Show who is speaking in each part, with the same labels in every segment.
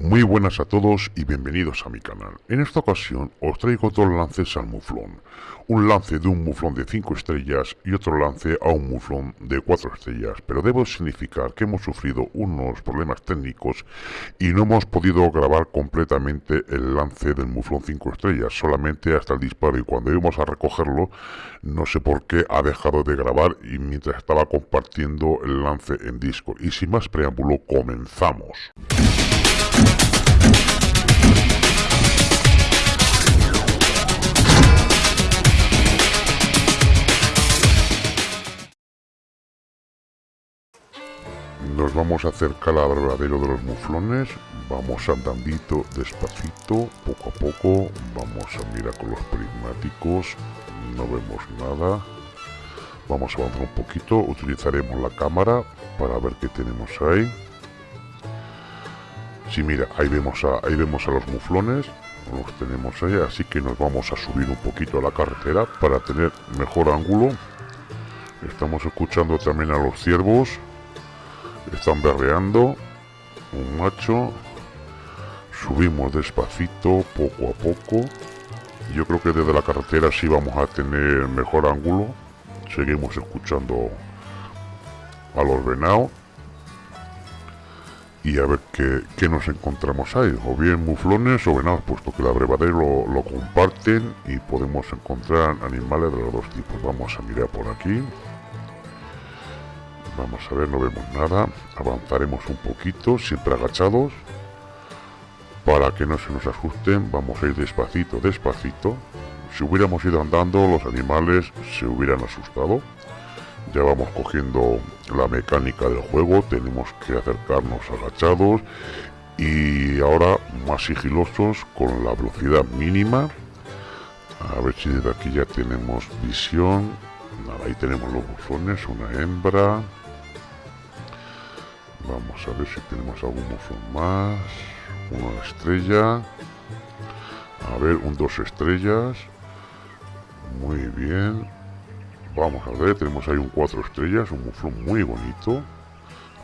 Speaker 1: Muy buenas a todos y bienvenidos a mi canal. En esta ocasión os traigo dos lances al muflón. Un lance de un muflón de 5 estrellas y otro lance a un muflón de 4 estrellas. Pero debo significar que hemos sufrido unos problemas técnicos y no hemos podido grabar completamente el lance del muflón 5 estrellas. Solamente hasta el disparo y cuando íbamos a recogerlo no sé por qué ha dejado de grabar y mientras estaba compartiendo el lance en Discord. Y sin más preámbulo comenzamos. Nos vamos a acercar al verdadero de los muflones, vamos andandito despacito, poco a poco, vamos a mirar con los prismáticos, no vemos nada, vamos a avanzar un poquito, utilizaremos la cámara para ver qué tenemos ahí. Sí, mira, ahí vemos a, ahí vemos a los muflones, los tenemos ahí, así que nos vamos a subir un poquito a la carretera para tener mejor ángulo. Estamos escuchando también a los ciervos, están berreando, un macho, subimos despacito, poco a poco. Yo creo que desde la carretera sí vamos a tener mejor ángulo. Seguimos escuchando a los venados y a ver qué, nos encontramos ahí. O bien muflones o venados, puesto que la brevadero lo, lo comparten y podemos encontrar animales de los dos tipos. Vamos a mirar por aquí. Vamos a ver, no vemos nada. Avanzaremos un poquito, siempre agachados. Para que no se nos asusten, vamos a ir despacito, despacito. Si hubiéramos ido andando, los animales se hubieran asustado ya vamos cogiendo la mecánica del juego tenemos que acercarnos agachados y ahora más sigilosos con la velocidad mínima a ver si desde aquí ya tenemos visión ahí tenemos los buzones una hembra vamos a ver si tenemos algún buzón más una estrella a ver un dos estrellas muy bien Vamos a ver, tenemos ahí un 4 estrellas, un muflón muy bonito.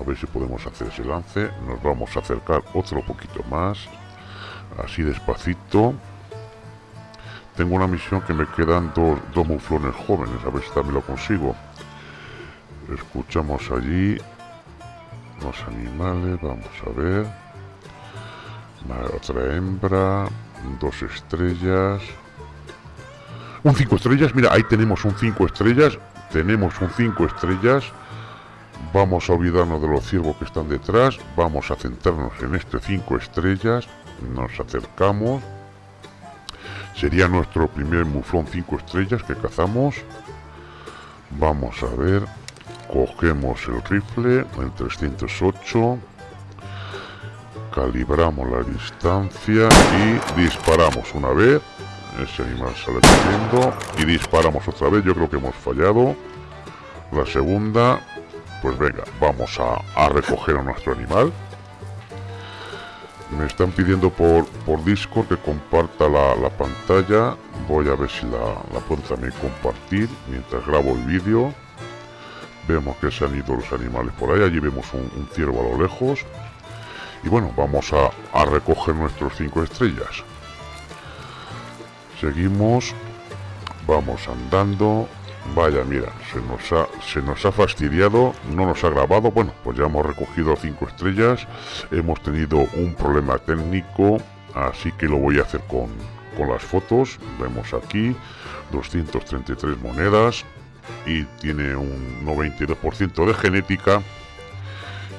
Speaker 1: A ver si podemos hacer ese lance. Nos vamos a acercar otro poquito más. Así despacito. Tengo una misión que me quedan dos, dos muflones jóvenes. A ver si también lo consigo. Escuchamos allí los animales. Vamos a ver. Otra hembra. Dos estrellas. Un 5 estrellas, mira, ahí tenemos un 5 estrellas. Tenemos un 5 estrellas. Vamos a olvidarnos de los ciervos que están detrás. Vamos a centrarnos en este 5 estrellas. Nos acercamos. Sería nuestro primer muflón 5 estrellas que cazamos. Vamos a ver. Cogemos el rifle, el 308. Calibramos la distancia y disparamos una vez ese animal sale corriendo y disparamos otra vez. Yo creo que hemos fallado. La segunda, pues venga, vamos a, recoger a nuestro animal. Me están pidiendo por, por Discord que comparta la, pantalla. Voy a ver si la, puedo también compartir mientras grabo el vídeo. Vemos que se han ido los animales por ahí. Allí vemos un, ciervo a lo lejos. Y bueno, vamos a, a recoger nuestros cinco estrellas. Seguimos. Vamos andando. Vaya, mira, se nos, ha, se nos ha fastidiado, no nos ha grabado. Bueno, pues ya hemos recogido cinco estrellas. Hemos tenido un problema técnico, así que lo voy a hacer con, con las fotos. Vemos aquí 233 monedas y tiene un 92% de genética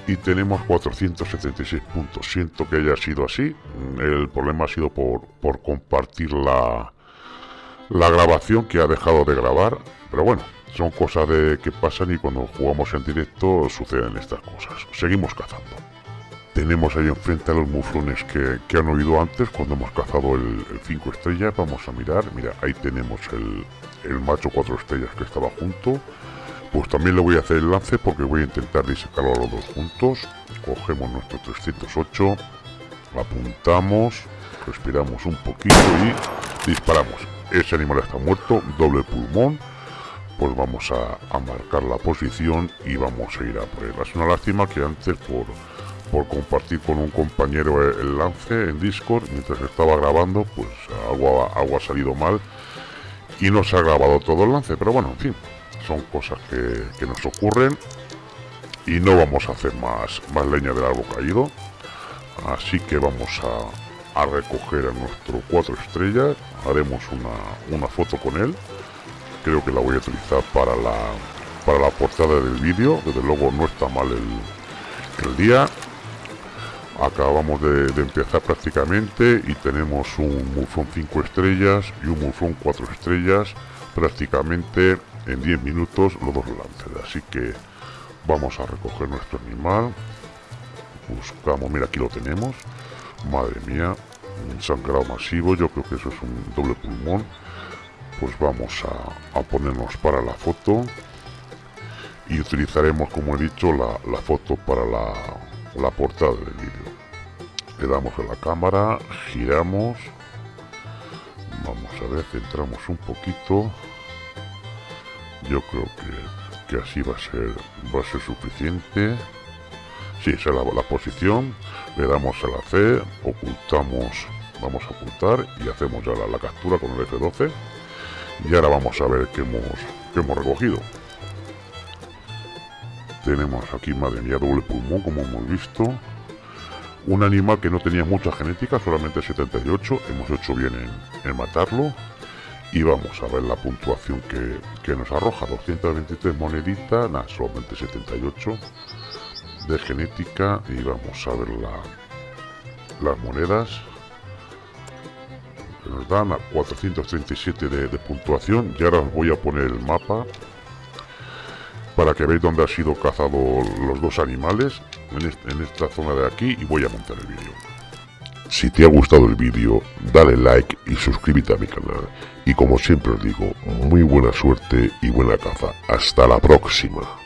Speaker 1: y tenemos 476 puntos. Siento que haya sido así. El problema ha sido por, por compartir la, la grabación que ha dejado de grabar. Pero bueno, son cosas de que pasan y cuando jugamos en directo suceden estas cosas. Seguimos cazando. Tenemos ahí enfrente a los muflones que, que han oído antes cuando hemos cazado el 5 estrellas. Vamos a mirar. Mira, ahí tenemos el, el macho 4 estrellas que estaba junto. Pues también le voy a hacer el lance porque voy a intentar disecarlo a los dos juntos. Cogemos nuestro 308, apuntamos, respiramos un poquito y disparamos. Ese animal está muerto, doble pulmón. Pues vamos a, marcar la posición y vamos a ir a por él. Es una lástima que antes por, por compartir con un compañero el, lance en Discord mientras estaba grabando, pues algo, algo ha salido mal y no se ha grabado todo el lance, pero bueno, en fin, son cosas que, nos ocurren y no vamos a hacer más, más leña del árbol caído, así que vamos a, a recoger a nuestro cuatro estrellas, haremos una, una foto con él, creo que la voy a utilizar para la, para la portada del vídeo, desde luego no está mal el, el día, acabamos de, empezar prácticamente y tenemos un muflón 5 estrellas y un muflón 4 estrellas prácticamente en 10 minutos los dos lances. Así que vamos a recoger nuestro animal. Buscamos mira aquí lo tenemos. Madre mía un sangrado masivo. Yo creo que eso es un doble pulmón. Pues vamos a, ponernos para la foto. Y utilizaremos como he dicho la, la foto para la, la portada del vídeo le damos a la cámara giramos. Vamos a ver centramos un poquito. Yo creo que, así va a ser va a ser suficiente. Si sí, esa es la, posición. Le damos a la C ocultamos vamos a ocultar y hacemos ya la, captura con el F12 y ahora vamos a ver qué hemos, qué hemos recogido tenemos aquí, madre mía, doble pulmón, como hemos visto. Un animal que no tenía mucha genética, solamente 78. Hemos hecho bien en, matarlo. Y vamos a ver la puntuación que, nos arroja. 223 moneditas, nada, solamente 78 de genética. Y vamos a ver la, las monedas. Que nos dan a 437 de, de puntuación. Y ahora os voy a poner el mapa para que veáis dónde ha sido cazado los dos animales en, esta zona de aquí y voy a montar el vídeo. Si te ha gustado el vídeo, dale like y suscríbete a mi canal. Y como siempre os digo, muy buena suerte y buena caza. Hasta la próxima.